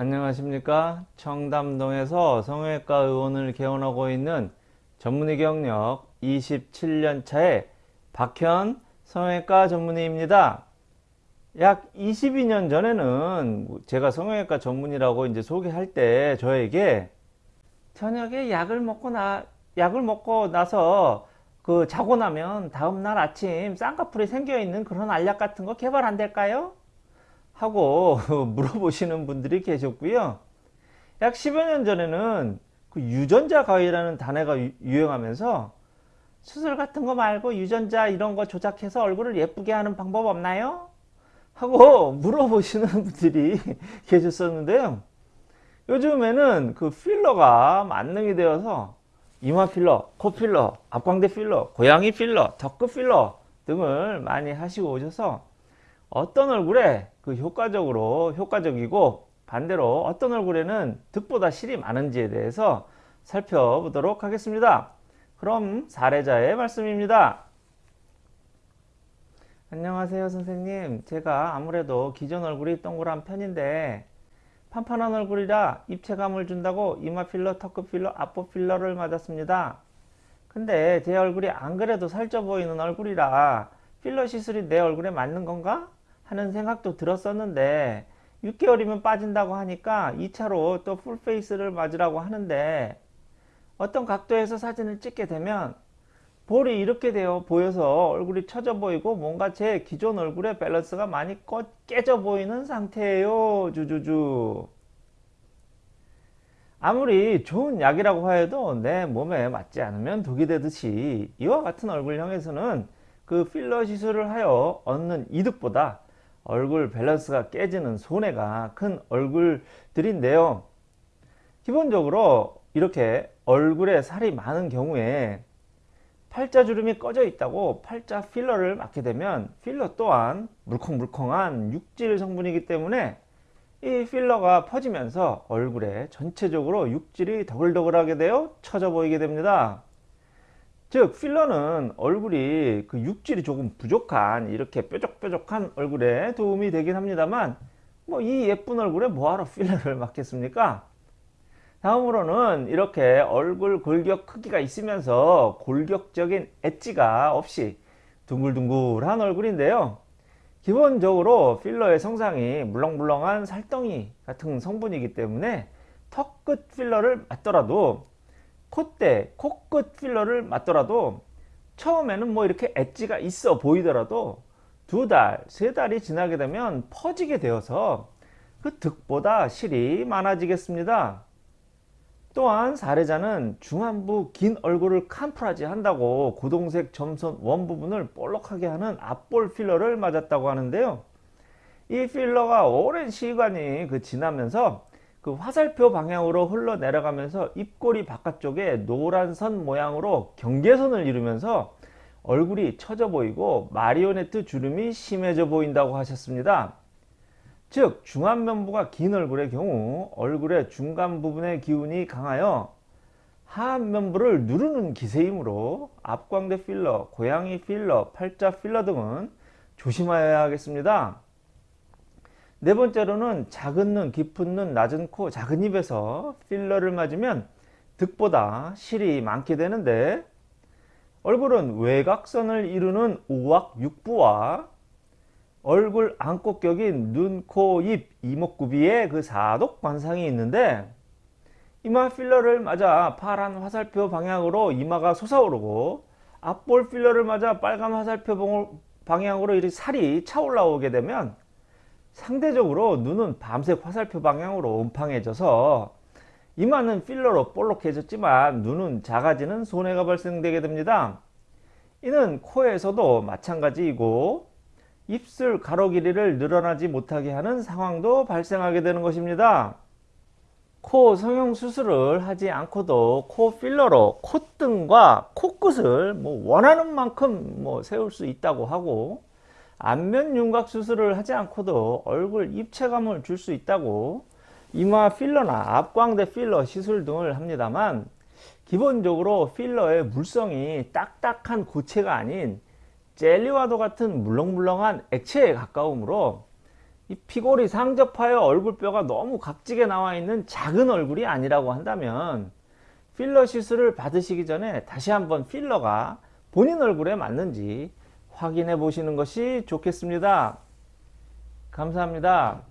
안녕하십니까 청담동에서 성형외과 의원을 개원하고 있는 전문의 경력 27년 차의 박현 성형외과 전문의입니다 약 22년 전에는 제가 성형외과 전문의라고 이제 소개할 때 저에게 저녁에 약을 먹고 나 약을 먹고 나서 그 자고 나면 다음날 아침 쌍꺼풀이 생겨 있는 그런 알약 같은 거 개발 안 될까요? 하고 물어보시는 분들이 계셨고요. 약 10여 년 전에는 그 유전자 가위라는 단어가 유행하면서 수술 같은 거 말고 유전자 이런 거 조작해서 얼굴을 예쁘게 하는 방법 없나요? 하고 물어보시는 분들이 계셨었는데요. 요즘에는 그 필러가 만능이 되어서 이마 필러, 코 필러, 앞광대 필러, 고양이 필러, 턱끝 필러 등을 많이 하시고 오셔서 어떤 얼굴에 그 효과적으로 효과적이고 반대로 어떤 얼굴에는 득보다 실이 많은지에 대해서 살펴보도록 하겠습니다. 그럼 사례자의 말씀입니다. 안녕하세요 선생님 제가 아무래도 기존 얼굴이 동그란 편인데 판판한 얼굴이라 입체감을 준다고 이마 필러, 턱끝 필러, 앞보 필러를 맞았습니다. 근데 제 얼굴이 안 그래도 살쪄 보이는 얼굴이라 필러 시술이 내 얼굴에 맞는 건가? 하는 생각도 들었었는데 6개월이면 빠진다고 하니까 2차로 또 풀페이스를 맞으라고 하는데 어떤 각도에서 사진을 찍게 되면 볼이 이렇게 되어 보여서 얼굴이 처져 보이고 뭔가 제 기존 얼굴의 밸런스가 많이 꺼, 깨져 보이는 상태예요. 주주주. 아무리 좋은 약이라고 하여도 내 몸에 맞지 않으면 독이 되듯이 이와 같은 얼굴형에서는 그 필러 시술을 하여 얻는 이득보다 얼굴 밸런스가 깨지는 손해가 큰 얼굴들인데요. 기본적으로 이렇게 얼굴에 살이 많은 경우에 팔자주름이 꺼져 있다고 팔자 필러를 맞게 되면 필러 또한 물컹물컹한 육질 성분이기 때문에 이 필러가 퍼지면서 얼굴에 전체적으로 육질이 더글더글하게 되어 처져 보이게 됩니다. 즉 필러는 얼굴이 그 육질이 조금 부족한 이렇게 뾰족뾰족한 얼굴에 도움이 되긴 합니다만 뭐 이 예쁜 얼굴에 뭐하러 필러를 맞겠습니까? 다음으로는 이렇게 얼굴 골격 크기가 있으면서 골격적인 엣지가 없이 둥글둥글한 얼굴인데요. 기본적으로 필러의 성상이 물렁물렁한 살덩이 같은 성분이기 때문에 턱끝 필러를 맞더라도 콧대, 코끝 필러를 맞더라도 처음에는 뭐 이렇게 엣지가 있어 보이더라도 두 달, 세 달이 지나게 되면 퍼지게 되어서 그 득보다 실이 많아지겠습니다. 또한 사례자는 중안부 긴 얼굴을 캄프라지 한다고 고동색 점선 원 부분을 볼록하게 하는 앞볼 필러를 맞았다고 하는데요. 이 필러가 오랜 시간이 그 지나면서 그 화살표 방향으로 흘러내려가면서 입꼬리 바깥쪽에 노란 선 모양으로 경계선을 이루면서 얼굴이 처져 보이고 마리오네트 주름이 심해져 보인다고 하셨습니다. 즉 중안면부가 긴 얼굴의 경우 얼굴의 중간 부분의 기운이 강하여 하안면부를 누르는 기세이므로 앞광대 필러, 고양이 필러, 팔자 필러 등은 조심하여야 하겠습니다. 네 번째로는 작은 눈, 깊은 눈, 낮은 코, 작은 입에서 필러를 맞으면 득보다 실이 많게 되는데 얼굴은 외곽선을 이루는 우악 육부와 얼굴 안꽃격인 눈, 코, 입, 이목구비에 그 사독 관상이 있는데 이마 필러를 맞아 파란 화살표 방향으로 이마가 솟아오르고 앞볼 필러를 맞아 빨간 화살표 방향으로 이렇게 살이 차올라오게 되면 상대적으로 눈은 밤색 화살표 방향으로 음팡해져서 이마는 필러로 볼록해졌지만 눈은 작아지는 손해가 발생되게 됩니다. 이는 코에서도 마찬가지이고 입술 가로 길이를 늘어나지 못하게 하는 상황도 발생하게 되는 것입니다. 코 성형 수술을 하지 않고도 코 필러로 콧등과 코끝을 뭐 원하는 만큼 뭐 세울 수 있다고 하고 안면 윤곽 수술을 하지 않고도 얼굴 입체감을 줄 수 있다고 이마 필러나 앞광대 필러 시술 등을 합니다만 기본적으로 필러의 물성이 딱딱한 고체가 아닌 젤리와도 같은 물렁물렁한 액체에 가까우므로 이 피골이 상접하여 얼굴뼈가 너무 각지게 나와 있는 작은 얼굴이 아니라고 한다면 필러 시술을 받으시기 전에 다시 한번 필러가 본인 얼굴에 맞는지 확인해 보시는 것이 좋겠습니다. 감사합니다.